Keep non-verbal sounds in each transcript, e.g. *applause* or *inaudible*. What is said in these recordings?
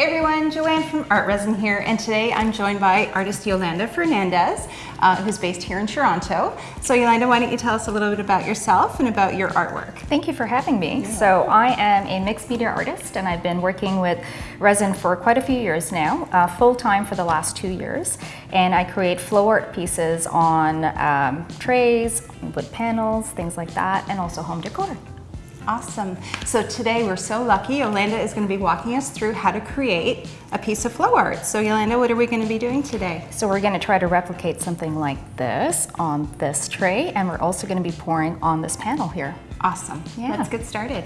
Hey everyone, Joanne from Art Resin here, and today I'm joined by artist Yolanda Fernandez, uh, who's based here in Toronto. So Yolanda, why don't you tell us a little bit about yourself and about your artwork? Thank you for having me. Yeah. So I am a mixed media artist, and I've been working with resin for quite a few years now, uh, full-time for the last two years. And I create flow art pieces on um, trays, wood panels, things like that, and also home decor. Awesome. So today we're so lucky. Yolanda is going to be walking us through how to create a piece of flow art. So Yolanda, what are we going to be doing today? So we're going to try to replicate something like this on this tray and we're also going to be pouring on this panel here. Awesome. Yeah. Let's get started.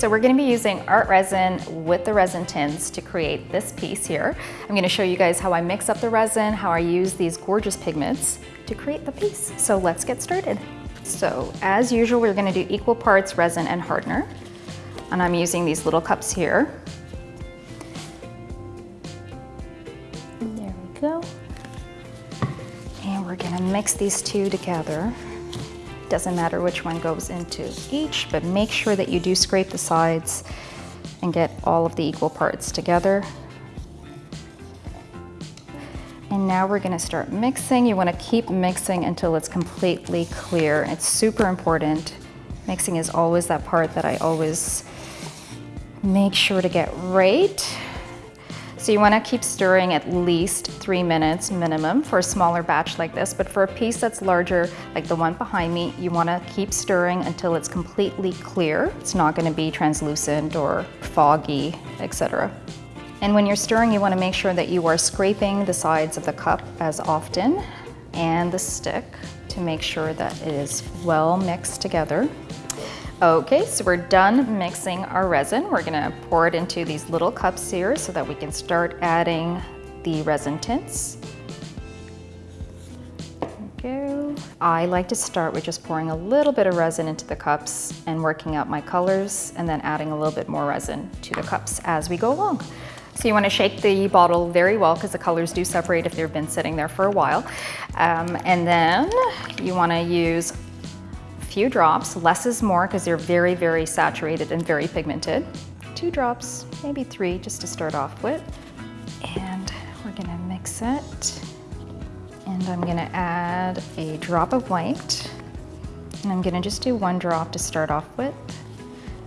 So we're gonna be using art resin with the resin tints to create this piece here. I'm gonna show you guys how I mix up the resin, how I use these gorgeous pigments to create the piece. So let's get started. So as usual, we're gonna do equal parts resin and hardener. And I'm using these little cups here. There we go. And we're gonna mix these two together. Doesn't matter which one goes into each, but make sure that you do scrape the sides and get all of the equal parts together. And now we're gonna start mixing. You wanna keep mixing until it's completely clear. It's super important. Mixing is always that part that I always make sure to get right. So you wanna keep stirring at least three minutes minimum for a smaller batch like this, but for a piece that's larger, like the one behind me, you wanna keep stirring until it's completely clear. It's not gonna be translucent or foggy, etc. And when you're stirring, you wanna make sure that you are scraping the sides of the cup as often and the stick to make sure that it is well mixed together. Okay, so we're done mixing our resin. We're gonna pour it into these little cups here so that we can start adding the resin tints. go. I like to start with just pouring a little bit of resin into the cups and working out my colors and then adding a little bit more resin to the cups as we go along. So you want to shake the bottle very well because the colors do separate if they've been sitting there for a while. Um, and then you want to use few drops. Less is more because they're very, very saturated and very pigmented. Two drops, maybe three just to start off with. And we're gonna mix it. And I'm gonna add a drop of white. And I'm gonna just do one drop to start off with.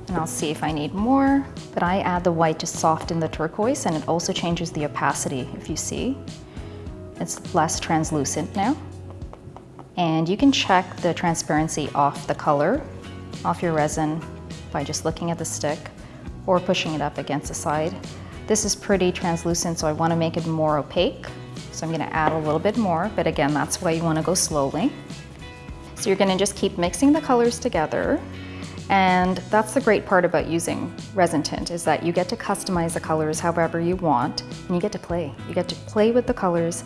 And I'll see if I need more. But I add the white to soften the turquoise and it also changes the opacity, if you see. It's less translucent now. And you can check the transparency off the color, off your resin, by just looking at the stick or pushing it up against the side. This is pretty translucent, so I wanna make it more opaque. So I'm gonna add a little bit more, but again, that's why you wanna go slowly. So you're gonna just keep mixing the colors together. And that's the great part about using resin tint is that you get to customize the colors however you want and you get to play. You get to play with the colors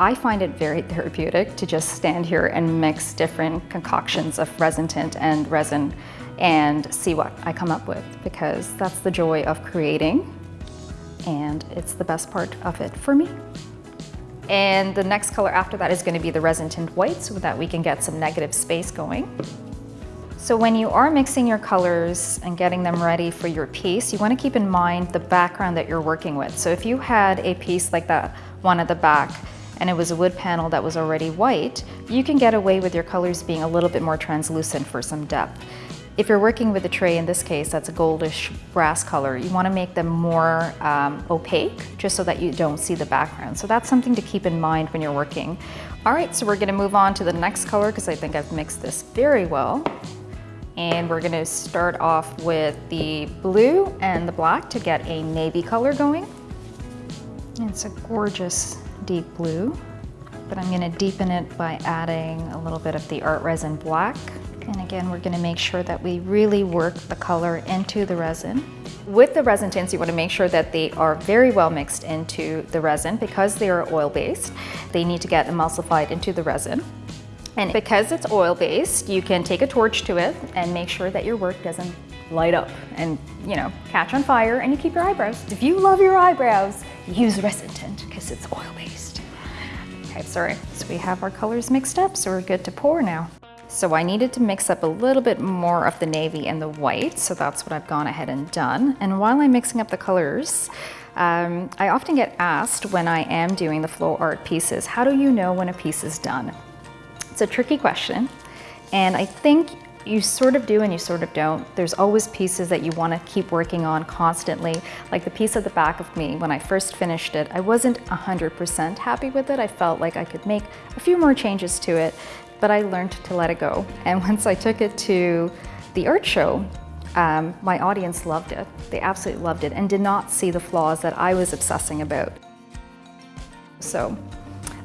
I find it very therapeutic to just stand here and mix different concoctions of resin tint and resin and see what I come up with because that's the joy of creating and it's the best part of it for me. And the next color after that is going to be the resin tint white so that we can get some negative space going. So when you are mixing your colors and getting them ready for your piece, you want to keep in mind the background that you're working with. So if you had a piece like that one at the back, and it was a wood panel that was already white, you can get away with your colors being a little bit more translucent for some depth. If you're working with a tray, in this case, that's a goldish brass color, you wanna make them more um, opaque, just so that you don't see the background. So that's something to keep in mind when you're working. All right, so we're gonna move on to the next color because I think I've mixed this very well. And we're gonna start off with the blue and the black to get a navy color going. It's a gorgeous deep blue, but I'm gonna deepen it by adding a little bit of the art resin black. And again, we're gonna make sure that we really work the color into the resin. With the resin tints, you wanna make sure that they are very well mixed into the resin because they are oil-based. They need to get emulsified into the resin. And because it's oil-based, you can take a torch to it and make sure that your work doesn't light up and, you know, catch on fire and you keep your eyebrows. If you love your eyebrows, use resin tint because it's oil-based. Okay, sorry. So we have our colors mixed up, so we're good to pour now. So I needed to mix up a little bit more of the navy and the white, so that's what I've gone ahead and done. And while I'm mixing up the colors, um, I often get asked when I am doing the flow art pieces, how do you know when a piece is done? It's a tricky question, and I think you sort of do and you sort of don't. There's always pieces that you want to keep working on constantly. Like the piece at the back of me, when I first finished it, I wasn't 100% happy with it. I felt like I could make a few more changes to it but I learned to let it go. *laughs* And once I took it to the art show, um, my audience loved it. They absolutely loved it and did not see the flaws that I was obsessing about. So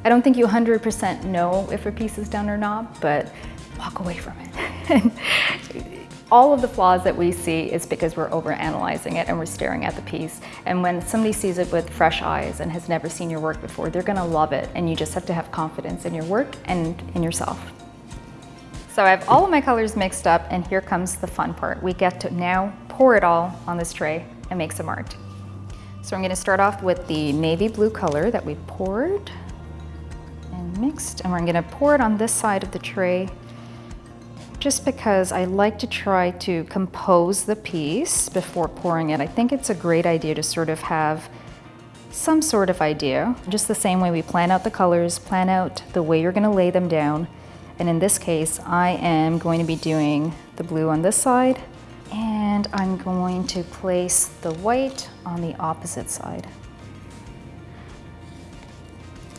I don't think you 100% know if a piece is done or not, but walk away from it. *laughs* *laughs* all of the flaws that we see is because we're overanalyzing it and we're staring at the piece. And when somebody sees it with fresh eyes and has never seen your work before, they're gonna love it. And you just have to have confidence in your work and in yourself. So I have all of my colors mixed up and here comes the fun part. We get to now pour it all on this tray and make some art. So I'm gonna start off with the navy blue color that we poured and mixed. And we're gonna pour it on this side of the tray just because I like to try to compose the piece before pouring it. I think it's a great idea to sort of have some sort of idea, just the same way we plan out the colors, plan out the way you're gonna lay them down. And in this case, I am going to be doing the blue on this side and I'm going to place the white on the opposite side.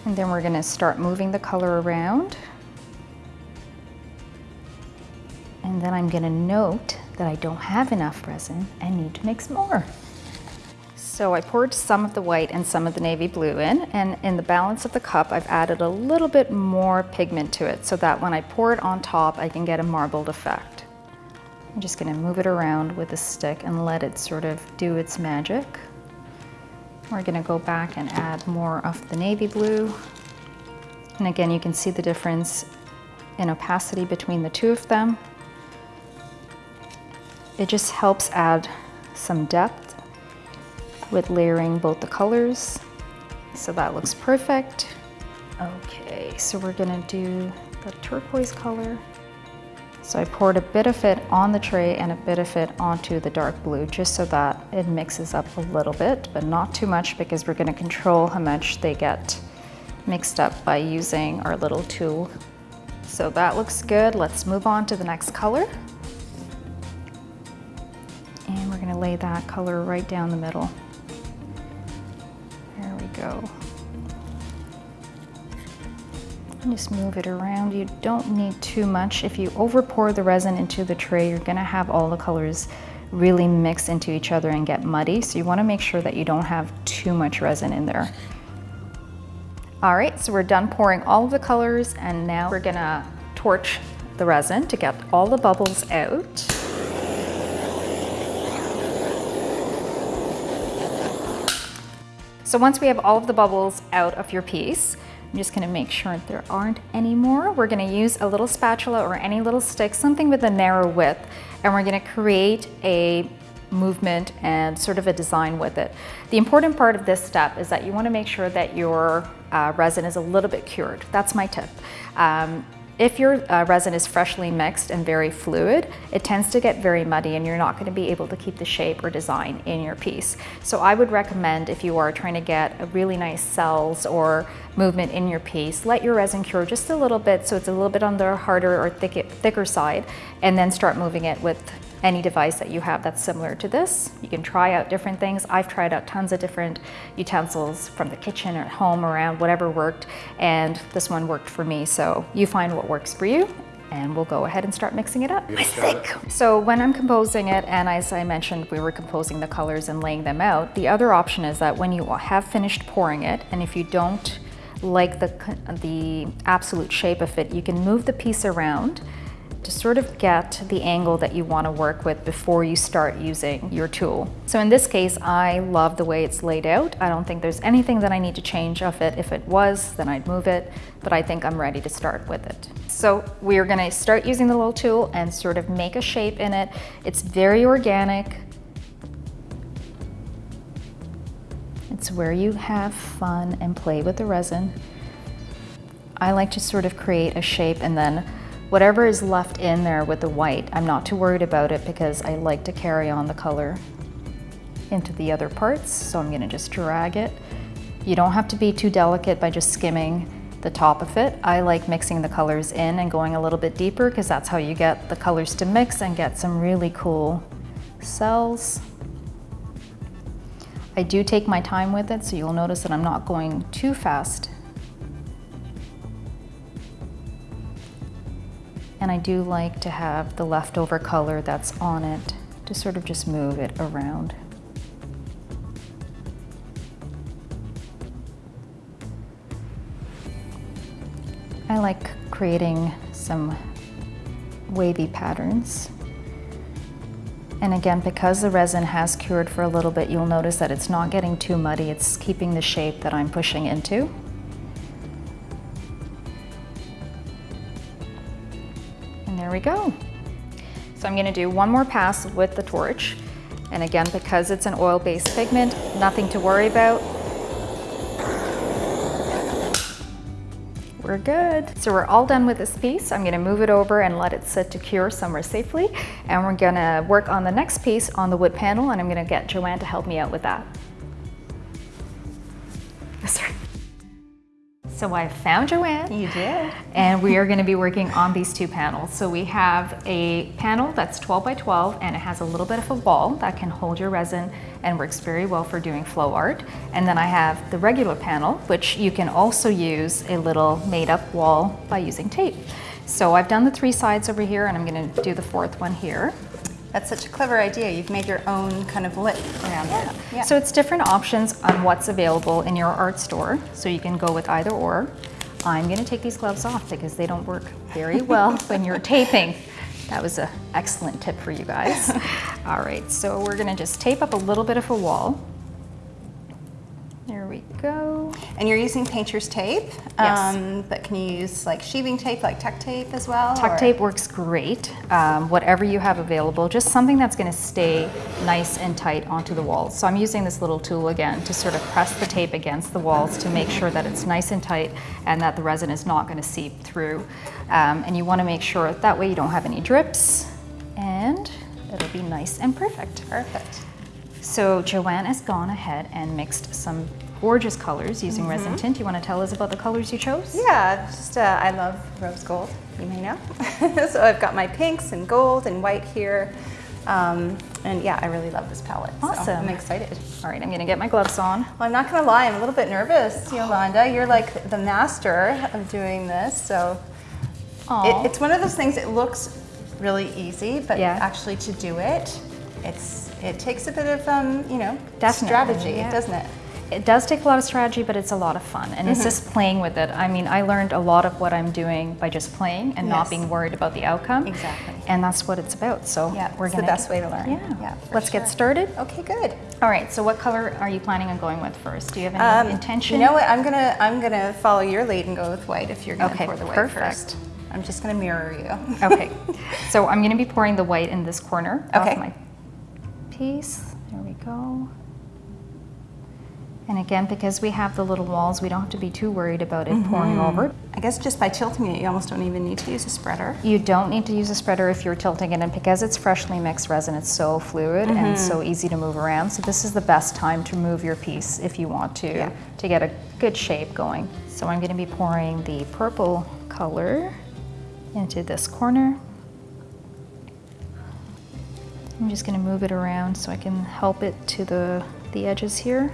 And then we're gonna start moving the color around. And then I'm gonna note that I don't have enough resin and need to mix more. So I poured some of the white and some of the navy blue in, and in the balance of the cup, I've added a little bit more pigment to it so that when I pour it on top, I can get a marbled effect. I'm just gonna move it around with a stick and let it sort of do its magic. We're gonna go back and add more of the navy blue. And again, you can see the difference in opacity between the two of them. It just helps add some depth with layering both the colors. So that looks perfect. Okay, so we're gonna do the turquoise color. So I poured a bit of it on the tray and a bit of it onto the dark blue just so that it mixes up a little bit, but not too much because we're gonna control how much they get mixed up by using our little tool. So that looks good. Let's move on to the next color lay that color right down the middle. There we go. And just move it around. You don't need too much. If you over pour the resin into the tray, you're gonna have all the colors really mix into each other and get muddy. So you wanna make sure that you don't have too much resin in there. All right, so we're done pouring all of the colors and now we're gonna torch the resin to get all the bubbles out. So once we have all of the bubbles out of your piece, I'm just gonna make sure there aren't any more. We're gonna use a little spatula or any little stick, something with a narrow width, and we're gonna create a movement and sort of a design with it. The important part of this step is that you wanna make sure that your uh, resin is a little bit cured. That's my tip. Um, if your uh, resin is freshly mixed and very fluid, it tends to get very muddy and you're not going to be able to keep the shape or design in your piece. So I would recommend if you are trying to get a really nice cells or movement in your piece, let your resin cure just a little bit so it's a little bit on the harder or thick, thicker side and then start moving it with any device that you have that's similar to this. You can try out different things. I've tried out tons of different utensils from the kitchen or at home around whatever worked and this one worked for me. So you find what works for you and we'll go ahead and start mixing it up. So when I'm composing it, and as I mentioned, we were composing the colors and laying them out, the other option is that when you have finished pouring it, and if you don't like the, the absolute shape of it, you can move the piece around to sort of get the angle that you want to work with before you start using your tool. So in this case, I love the way it's laid out. I don't think there's anything that I need to change of it. If it was, then I'd move it, but I think I'm ready to start with it. So we're gonna start using the little tool and sort of make a shape in it. It's very organic. It's where you have fun and play with the resin. I like to sort of create a shape and then Whatever is left in there with the white, I'm not too worried about it because I like to carry on the color into the other parts. So I'm gonna just drag it. You don't have to be too delicate by just skimming the top of it. I like mixing the colors in and going a little bit deeper because that's how you get the colors to mix and get some really cool cells. I do take my time with it, so you'll notice that I'm not going too fast. And I do like to have the leftover color that's on it to sort of just move it around. I like creating some wavy patterns. And again, because the resin has cured for a little bit, you'll notice that it's not getting too muddy. It's keeping the shape that I'm pushing into. There we go. So I'm gonna do one more pass with the torch. And again, because it's an oil-based pigment, nothing to worry about. We're good. So we're all done with this piece. I'm gonna move it over and let it sit to cure somewhere safely. And we're gonna work on the next piece on the wood panel and I'm gonna get Joanne to help me out with that. So I found Joanne. You did. And we are going to be working on these two panels. So we have a panel that's 12 by 12 and it has a little bit of a wall that can hold your resin and works very well for doing flow art. And then I have the regular panel, which you can also use a little made up wall by using tape. So I've done the three sides over here and I'm going to do the fourth one here. That's such a clever idea. You've made your own kind of lip around it. Yeah. So it's different options on what's available in your art store. So you can go with either or. I'm gonna take these gloves off because they don't work very *laughs* well when you're taping. That was an excellent tip for you guys. *laughs* All right, so we're gonna just tape up a little bit of a wall. We go. And you're using painter's tape, Yes. um, but can you use like sheathing tape, like tuck tape as well? Tuck or- tape works great. Um, whatever you have available, just something that's going to stay nice and tight onto the walls. So I'm using this little tool again to sort of press the tape against the walls to make sure that it's nice and tight and that the resin is not going to seep through. Um, and you want to make sure that way you don't have any drips and it'll be nice and perfect. Perfect. So Joanne has gone ahead and mixed some gorgeous colors using resin tint. You want to tell us about the colors you chose? Yeah, just uh, I love rose gold, you may know. *laughs* so I've got my pinks and gold and white here. Um, and yeah, I really love this palette. so Awesome. I'm excited. All right, I'm going to get my gloves on. Well, I'm not gonna lie, I'm a little bit nervous, Yolanda. You're like the master of doing this, so it, it's one of those things. It looks really easy, but Yeah. actually to do it, it's it takes a bit of um, you know Definitely, strategy, yeah. doesn't it? It does take a lot of strategy, but it's a lot of fun. And it's just playing with it. I mean, I learned a lot of what I'm doing by just playing and not being worried about the outcome. Exactly. And that's what it's about. So Yeah, we're it's the gonna best way to learn. Yeah. Yeah, Let's sure. get started. Okay, good. All right. So what color are you planning on going with first? Do you have any Um, intention? You know what? I'm gonna I'm gonna follow your lead and go with white if you're gonna Okay, pour the white perfect. first. I'm just gonna mirror you. okay. *laughs* So I'm going to be pouring the white in this corner Okay. of my piece. There we go. And again, because we have the little walls, we don't have to be too worried about it pouring over. I guess just by tilting it, you almost don't even need to use a spreader. You don't need to use a spreader if you're tilting it, and because it's freshly mixed resin, it's so fluid and so Mm-hmm. easy to move around. So this is the best time to move your piece if you want to, Yeah. to get a good shape going. So I'm gonna be pouring the purple color into this corner. I'm just gonna move it around so I can help it to the, the edges here.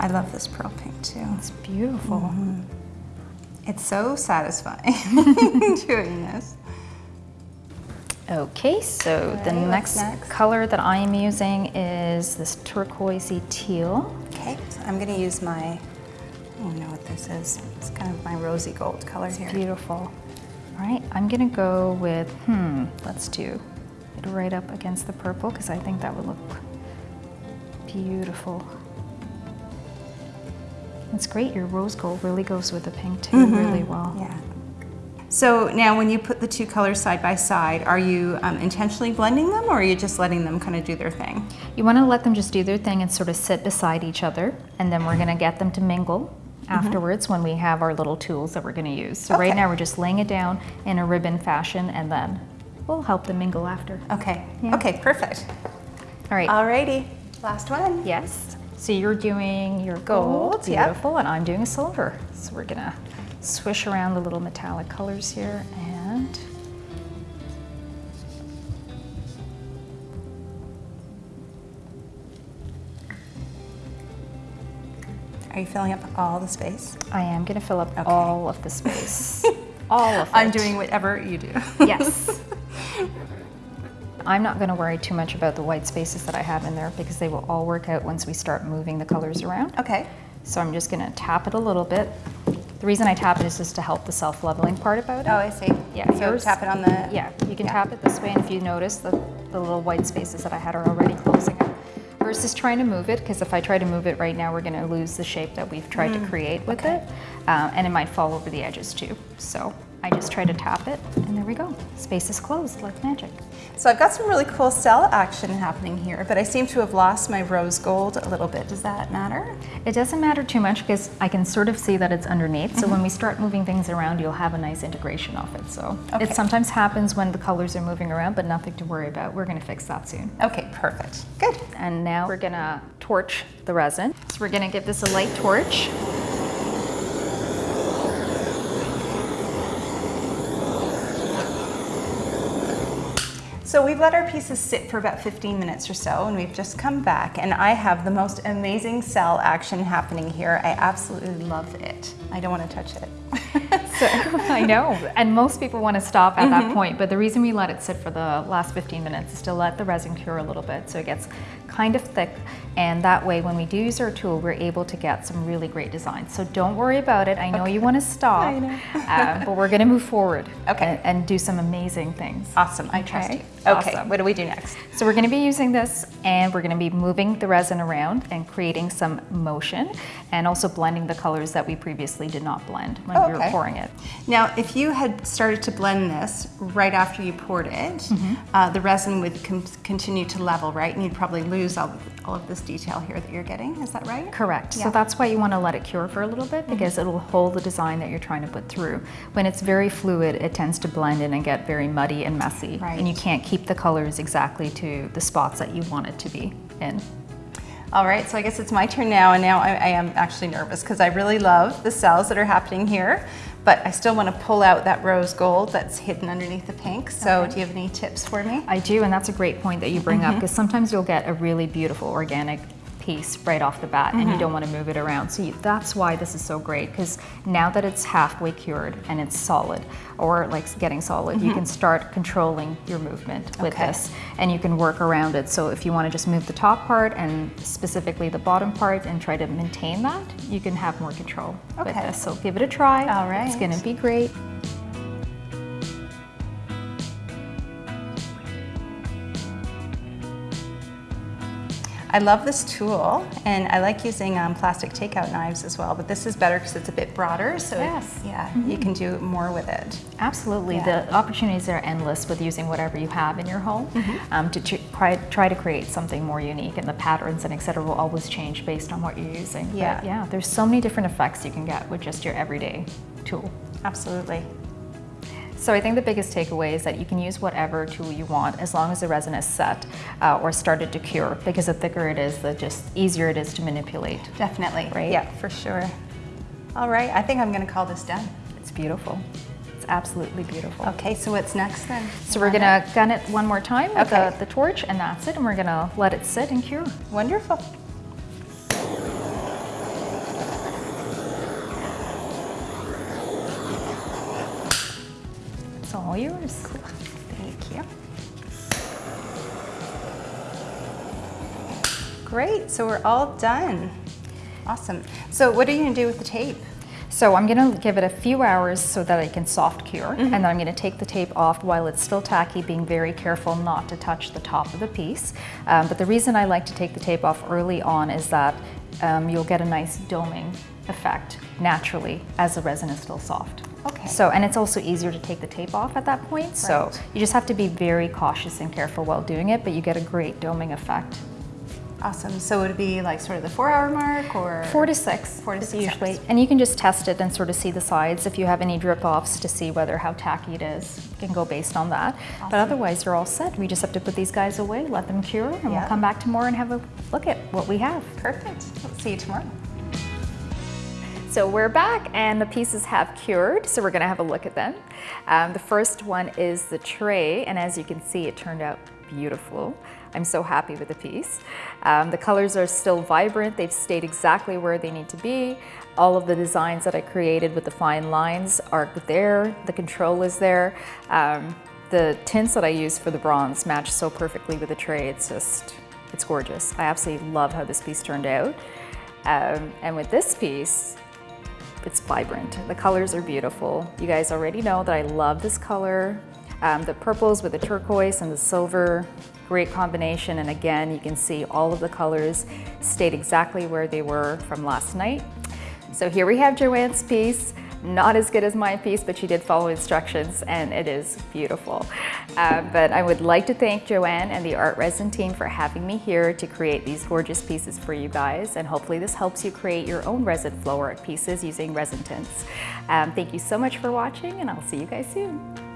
I love this pearl pink too. It's beautiful. Mm-hmm. It's so satisfying *laughs* doing this. Okay, so the next, next? color that I am using is this turquoisey teal. Okay, so I'm gonna use my, I don't know what this is. It's kind of my rosy gold color here. Beautiful. All right, I'm gonna go with, hmm, let's do it right up against the purple because I think that would look beautiful. It's great, your rose gold really goes with the pink too really well. Yeah. So now when you put the two colors side by side, are you um, intentionally blending them or are you just letting them kind of do their thing? You want to let them just do their thing and sort of sit beside each other, and then we're going to get them to mingle afterwards when we have our little tools that we're going to use. So right Mm-hmm. Now we're just laying it down in a ribbon fashion, and then we'll help them mingle after. Okay, Yeah. okay, perfect. All right. Alrighty, last one. Yes. So you're doing your gold, Gold, yep. beautiful, and I'm doing silver. So we're gonna swish around the little metallic colors here and Are you filling up all the space? I am gonna fill up Okay. all of the space. *laughs* all of it. I'm doing whatever you do. Yes. *laughs* I'm not gonna worry too much about the white spaces that I have in there because they will all work out once we start moving the colors around. Okay, So I'm just gonna tap it a little bit. The reason I tap it is just to help the self-leveling part about it. oh, I see. Yeah, So yours- tap it on the. Yeah, you can Yeah. tap it this way, and if you notice, the, the little white spaces that I had are already closing up. Versus trying to move it, because if I try to move it right now, we're gonna lose the shape that we've tried to create with okay. it. Uh, and it might fall over the edges too. So I just try to tap it, and there we go. Space is closed like magic. So I've got some really cool cell action happening here, but I seem to have lost my rose gold a little bit. Does that matter? It doesn't matter too much because I can sort of see that it's underneath. So when mm-hmm. we start moving things around, you'll have a nice integration of it. So Okay. it sometimes happens when the colors are moving around, but nothing to worry about. We're gonna fix that soon. Okay, perfect. Good. And now we're gonna torch the resin. So we're gonna give this a light torch. So we've let our pieces sit for about 15 minutes or so, and we've just come back, and I have the most amazing cell action happening here. I absolutely love it. I don't want to touch it. *laughs* So, I know, and most people want to stop at that mm-hmm. point, but the reason we let it sit for the last 15 minutes is to let the resin cure a little bit so it gets kind of thick, and that way when we do use our tool, we're able to get some really great designs. So don't worry about it. I know you want to stop, *laughs* *laughs* uh, but we're going to move forward *laughs* Okay. and, and do some amazing things. awesome. I trust Okay, you. Okay, awesome. what do we do next? So we're going to be using this and we're going to be moving the resin around and creating some motion and also blending the colors that we previously did not blend when we were pouring it. Now, if you had started to blend this right after you poured it, uh, the resin would continue to level, right? And you'd probably lose all, all of this detail here that you're getting. Is that right? Correct. Yeah. So that's why you want to let it cure for a little bit mm-hmm. because it'll hold the design that you're trying to put through. When it's very fluid, it tends to blend in and get very muddy and messy. Right. And you can't keep the colors exactly to the spots that you want it to be in. All right, so I guess it's my turn now, and now I, I am actually nervous because I really love the cells that are happening here, but I still want to pull out that rose gold that's hidden underneath the pink. So, do you have any tips for me? I do, and that's a great point that you bring up mm-hmm. because sometimes you'll get a really beautiful organic piece right off the bat and you mm-hmm. don't want to move it around. So you, that's why this is so great because now that it's halfway cured and it's solid or like getting solid, you mm-hmm. can start controlling your movement with Okay. this and you can work around it. So if you want to just move the top part and specifically the bottom part and try to maintain that, you can have more control with Okay. this. So give it a try. All right. It's going to be great. I love this tool, and I like using um, plastic takeout knives as well, but this is better because it's a bit broader, so it- Yes. yeah, you can do more with it. Absolutely. Yeah. The opportunities are endless with using whatever you have in your home Mm-hmm. um, to try, try to create something more unique, and the patterns and et cetera will always change based on what you're using. But Yeah. yeah, there's so many different effects you can get with just your everyday tool. Absolutely. So I think the biggest takeaway is that you can use whatever tool you want as long as the resin is set uh, or started to cure because the thicker it is, the just easier it is to manipulate. Definitely. Right? Yeah, for sure. All right, I think I'm going to call this done. It's beautiful. It's absolutely beautiful. Okay, so what's next then? So we're gonna gun it one more time with Okay. the, the torch and that's it and we're gonna let it sit and cure. Wonderful. All yours. Thank you. Great, so we're all done. Awesome. So what are you gonna do with the tape? So I'm gonna give it a few hours so that it can soft cure and then I'm gonna take the tape off while it's still tacky, being very careful not to touch the top of the piece. Um, but the reason I like to take the tape off early on is that um, you'll get a nice doming effect naturally as the resin is still soft. Okay. So, and it's also easier to take the tape off at that point. So you just have to be very cautious and careful while doing it, but you get a great doming effect. Awesome. So it would be like sort of the four hour mark or? Four to six. Four to six usually. hours. And you can just test it and sort of see the sides if you have any drip offs to see whether how tacky it is. You can go based on that. But otherwise, you're all set. We just have to put these guys away, let them cure, and Yeah. we'll come back tomorrow and have a look at what we have. Perfect. See you tomorrow. So we're back and the pieces have cured, so we're gonna have a look at them. Um, the first one is the tray, and as you can see, it turned out beautiful. I'm so happy with the piece. Um, the colors are still vibrant, they've stayed exactly where they need to be. All of the designs that I created with the fine lines are there, the control is there. Um, the tints that I used for the bronze match so perfectly with the tray, it's just, it's gorgeous. I absolutely love how this piece turned out. Um, and with this piece, it's vibrant. The colors are beautiful. You guys already know that I love this color. Um, the purples with the turquoise and the silver, great combination. And again, you can see all of the colors stayed exactly where they were from last night. So here we have Joanne's piece. Not as good as my piece, but she did follow instructions and it is beautiful. Uh, but I would like to thank Joanne and the Art Resin team for having me here to create these gorgeous pieces for you guys. And hopefully this helps you create your own resin flow art pieces using resin tints. Um, thank you so much for watching and I'll see you guys soon.